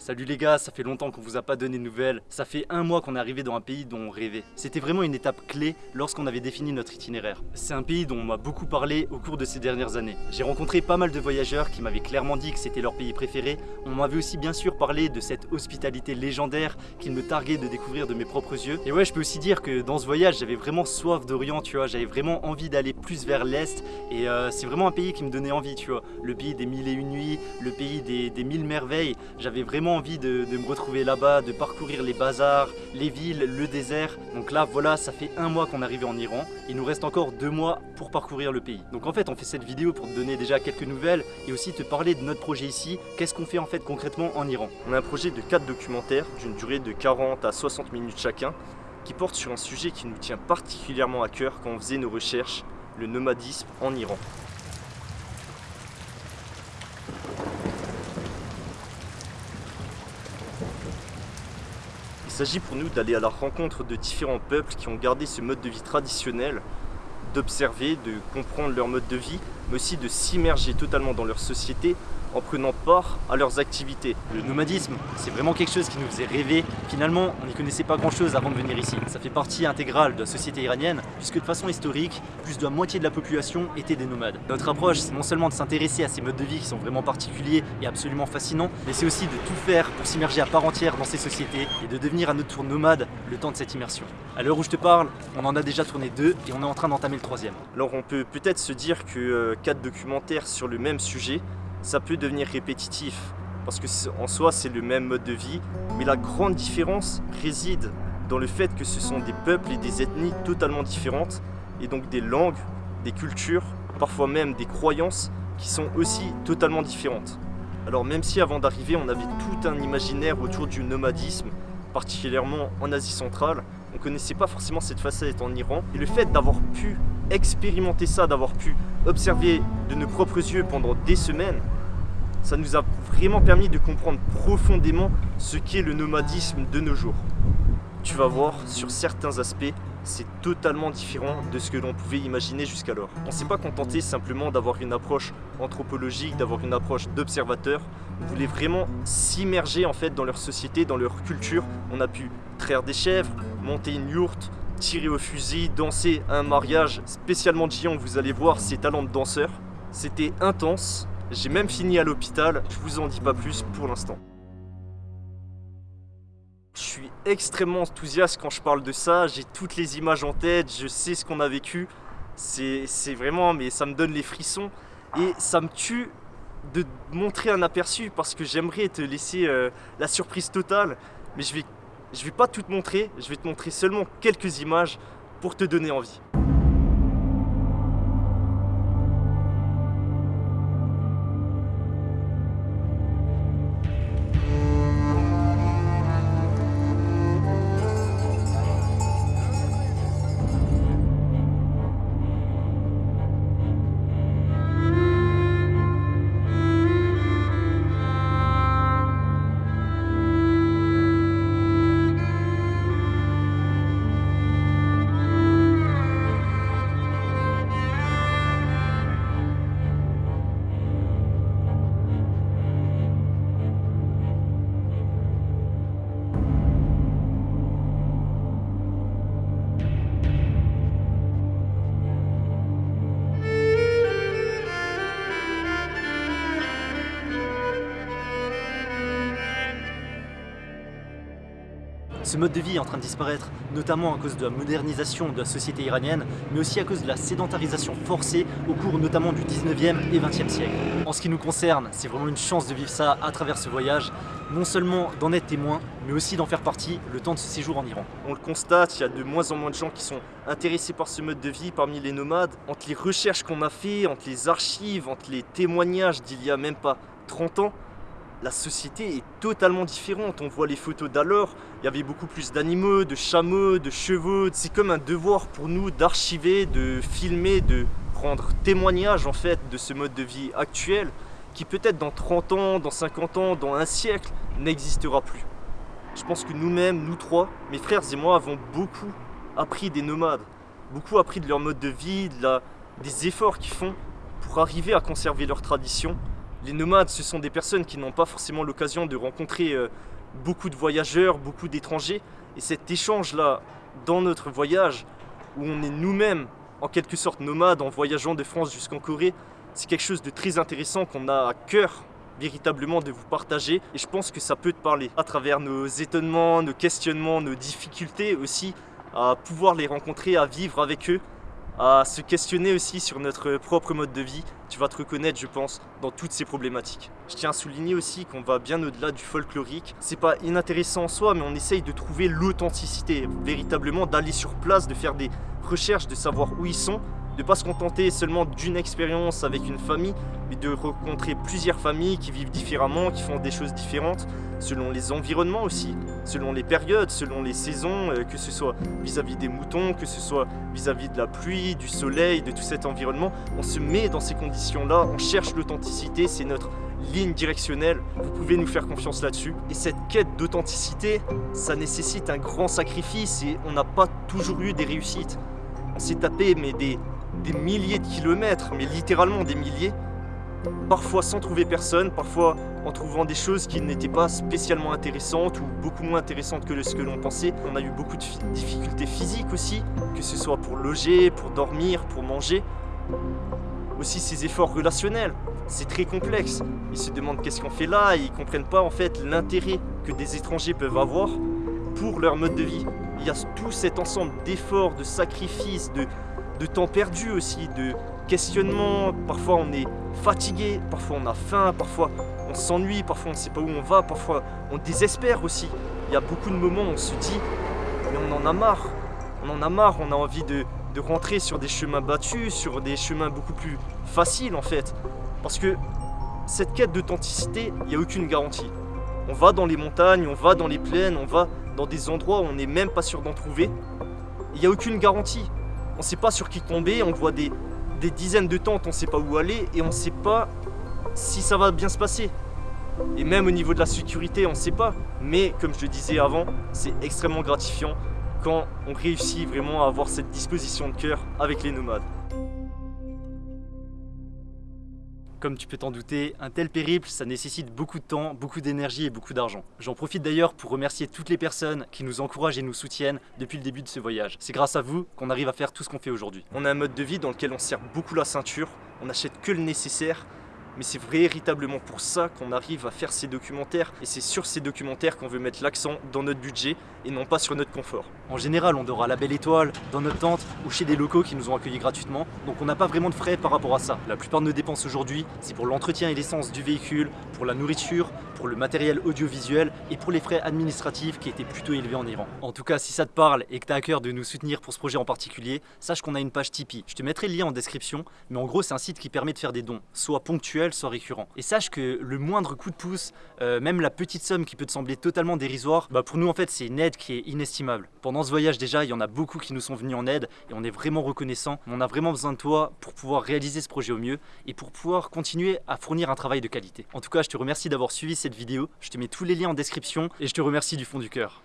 Salut les gars, ça fait longtemps qu'on vous a pas donné de nouvelles. Ça fait un mois qu'on est arrivé dans un pays dont on rêvait. C'était vraiment une étape clé lorsqu'on avait défini notre itinéraire. C'est un pays dont on m'a beaucoup parlé au cours de ces dernières années. J'ai rencontré pas mal de voyageurs qui m'avaient clairement dit que c'était leur pays préféré. On m'avait aussi bien sûr parlé de cette hospitalité légendaire qu'ils me targuaient de découvrir de mes propres yeux. Et ouais, je peux aussi dire que dans ce voyage, j'avais vraiment soif d'Orient, tu vois. J'avais vraiment envie d'aller plus vers l'Est. Et euh, c'est vraiment un pays qui me donnait envie, tu vois. Le pays des mille et une nuits, le pays des, des mille merveilles. J'avais vraiment envie de, me retrouver là-bas, de parcourir les bazars, les villes, le désert. Donc là, voilà, ça fait un mois qu'on est arrivé en Iran. Il nous reste encore deux mois pour parcourir le pays. Donc en fait, on fait cette vidéo pour te donner déjà quelques nouvelles et aussi te parler de notre projet ici. Qu'est-ce qu'on fait en fait concrètement en Iran? On a un projet de 4 documentaires d'une durée de 40 à 60 minutes chacun qui porte sur un sujet qui nous tient particulièrement à cœur quand on faisait nos recherches, le nomadisme en Iran. S'agit pour nous d'aller à la rencontre de différents peuples qui ont gardé ce mode de vie traditionnel, d'observer, de comprendre leur mode de vie, mais aussi de s'immerger totalement dans leur société en prenant part à leurs activités. Le nomadisme, c'est vraiment quelque chose qui nous faisait rêver. Finalement, on n'y connaissait pas grand chose avant de venir ici. Ça fait partie intégrale de la société iranienne, puisque de façon historique, plus de la moitié de la population était des nomades. Notre approche, c'est non seulement de s'intéresser à ces modes de vie qui sont vraiment particuliers et absolument fascinants, mais c'est aussi de tout faire pour s'immerger à part entière dans ces sociétés et de devenir à notre tour nomade le temps de cette immersion. À l'heure où je te parle, on en a déjà tourné deux et on est en train d'entamer le troisième. Alors on peut peut-être se dire que euh, quatre documentaires sur le même sujet, ça peut devenir répétitif parce que en soi c'est le même mode de vie mais la grande différence réside dans le fait que ce sont des peuples et des ethnies totalement différentes et donc des langues, des cultures, parfois même des croyances qui sont aussi totalement différentes. Alors même si avant d'arriver on avait tout un imaginaire autour du nomadisme, particulièrement en Asie centrale, on connaissait pas forcément cette facette en Iran et le fait d'avoir pu expérimenter ça, d'avoir pu observer de nos propres yeux pendant des semaines, ça nous a vraiment permis de comprendre profondément ce qu'est le nomadisme de nos jours. Tu vas voir, sur certains aspects, c'est totalement différent de ce que l'on pouvait imaginer jusqu'alors. On ne s'est pas contenté simplement d'avoir une approche anthropologique, d'avoir une approche d'observateur. On voulait vraiment s'immerger en fait dans leur société, dans leur culture. On a pu traire des chèvres, monter une yourte, tirer au fusil, danser un mariage spécialement Jian, vous allez voir ses talents de danseur. C'était intense, j'ai même fini à l'hôpital, je vous en dis pas plus pour l'instant. Je suis extrêmement enthousiaste quand je parle de ça, j'ai toutes les images en tête, je sais ce qu'on a vécu. C'est vraiment, mais ça me donne les frissons et ça me tue de montrer un aperçu parce que j'aimerais te laisser euh, la surprise totale, mais je vais je vais pas tout te montrer, je vais te montrer seulement quelques images pour te donner envie. Ce mode de vie est en train de disparaître, notamment à cause de la modernisation de la société iranienne, mais aussi à cause de la sédentarisation forcée au cours notamment du 19e et 20e siècle. En ce qui nous concerne, c'est vraiment une chance de vivre ça à travers ce voyage, non seulement d'en être témoin, mais aussi d'en faire partie le temps de ce séjour en Iran. On le constate, il y a de moins en moins de gens qui sont intéressés par ce mode de vie parmi les nomades. Entre les recherches qu'on a fait, entre les archives, entre les témoignages d'il y a même pas 30 ans, la société est totalement différente. On voit les photos d'alors, il y avait beaucoup plus d'animaux, de chameaux, de chevaux. C'est comme un devoir pour nous d'archiver, de filmer, de prendre témoignage en fait de ce mode de vie actuel qui peut-être dans 30 ans, dans 50 ans, dans un siècle n'existera plus. Je pense que nous-mêmes, nous trois, mes frères et moi avons beaucoup appris des nomades, beaucoup appris de leur mode de vie, des efforts qu'ils font pour arriver à conserver leurs traditions Les nomades, ce sont des personnes qui n'ont pas forcément l'occasion de rencontrer euh, beaucoup de voyageurs, beaucoup d'étrangers. Et cet échange-là, dans notre voyage, où on est nous-mêmes en quelque sorte nomades en voyageant de France jusqu'en Corée, c'est quelque chose de très intéressant qu'on a à cœur véritablement de vous partager et je pense que ça peut te parler à travers nos étonnements, nos questionnements, nos difficultés aussi à pouvoir les rencontrer, à vivre avec eux à se questionner aussi sur notre propre mode de vie. Tu vas te reconnaître, je pense, dans toutes ces problématiques. Je tiens à souligner aussi qu'on va bien au-delà du folklorique. C'est pas inintéressant en soi, mais on essaye de trouver l'authenticité, véritablement d'aller sur place, de faire des recherches, de savoir où ils sont, de pas se contenter seulement d'une expérience avec une famille, mais de rencontrer plusieurs familles qui vivent différemment, qui font des choses différentes, selon les environnements aussi, selon les périodes, selon les saisons, euh, que ce soit vis-à-vis des moutons, que ce soit vis-à-vis de la pluie, du soleil, de tout cet environnement. On se met dans ces conditions-là, on cherche l'authenticité, c'est notre ligne directionnelle, vous pouvez nous faire confiance là-dessus. Et cette quête d'authenticité, ça nécessite un grand sacrifice et on n'a pas toujours eu des réussites. On s'est tapé mais des, des milliers de kilomètres, mais littéralement des milliers, parfois sans trouver personne, parfois en trouvant des choses qui n'étaient pas spécialement intéressantes ou beaucoup moins intéressantes que ce que l'on pensait. On a eu beaucoup de difficultés physiques aussi, que ce soit pour loger, pour dormir, pour manger. Aussi ces efforts relationnels, c'est très complexe. Ils se demandent qu'est-ce qu'on fait là et ils comprennent pas en fait l'intérêt que des étrangers peuvent avoir pour leur mode de vie. Il y a tout cet ensemble d'efforts, de sacrifices, de, de temps perdu aussi, de questionnement. Parfois on est fatigué, parfois on a faim, parfois on s'ennuie, parfois on ne sait pas où on va, parfois on désespère aussi. Il y a beaucoup de moments où on se dit, mais on en a marre. On en a marre, on a envie de, de rentrer sur des chemins battus, sur des chemins beaucoup plus faciles en fait. Parce que cette quête d'authenticité, il n'y a aucune garantie. On va dans les montagnes, on va dans les plaines, on va dans des endroits où on n'est même pas sûr d'en trouver. Il n'y a aucune garantie. On ne sait pas sur qui tomber, on voit des, dizaines de tentes, on ne sait pas où aller et on ne sait pas si ça va bien se passer. Et même au niveau de la sécurité, on ne sait pas. Mais comme je le disais avant, c'est extrêmement gratifiant quand on réussit vraiment à avoir cette disposition de cœur avec les nomades. Comme tu peux t'en douter, un tel périple, ça nécessite beaucoup de temps, beaucoup d'énergie et beaucoup d'argent. J'en profite d'ailleurs pour remercier toutes les personnes qui nous encouragent et nous soutiennent depuis le début de ce voyage. C'est grâce à vous qu'on arrive à faire tout ce qu'on fait aujourd'hui. On a un mode de vie dans lequel on serre beaucoup la ceinture, on n'achète que le nécessaire mais c'est véritablement pour ça qu'on arrive à faire ces documentaires et c'est sur ces documentaires qu'on veut mettre l'accent dans notre budget et non pas sur notre confort. En général, on dort à la belle étoile, dans notre tente ou chez des locaux qui nous ont accueillis gratuitement, donc on n'a pas vraiment de frais par rapport à ça. La plupart de nos dépenses aujourd'hui, c'est pour l'entretien et l'essence du véhicule, pour la nourriture, pour le matériel audiovisuel et pour les frais administratifs qui étaient plutôt élevés en Iran. En tout cas, si ça te parle et que tu as à cœur de nous soutenir pour ce projet en particulier, sache qu'on a une page Tipeee. Je te mettrai le lien en description, mais en gros, c'est un site qui permet de faire des dons, soit ponctuels, soit récurrent. Et sache que le moindre coup de pouce, euh, même la petite somme qui peut te sembler totalement dérisoire, bah pour nous en fait c'est une aide qui est inestimable. Pendant ce voyage déjà, il y en a beaucoup qui nous sont venus en aide et on est vraiment reconnaissant. On a vraiment besoin de toi pour pouvoir réaliser ce projet au mieux et pour pouvoir continuer à fournir un travail de qualité. En tout cas, je te remercie d'avoir suivi vidéo. Je te mets tous les liens en description et je te remercie du fond du cœur.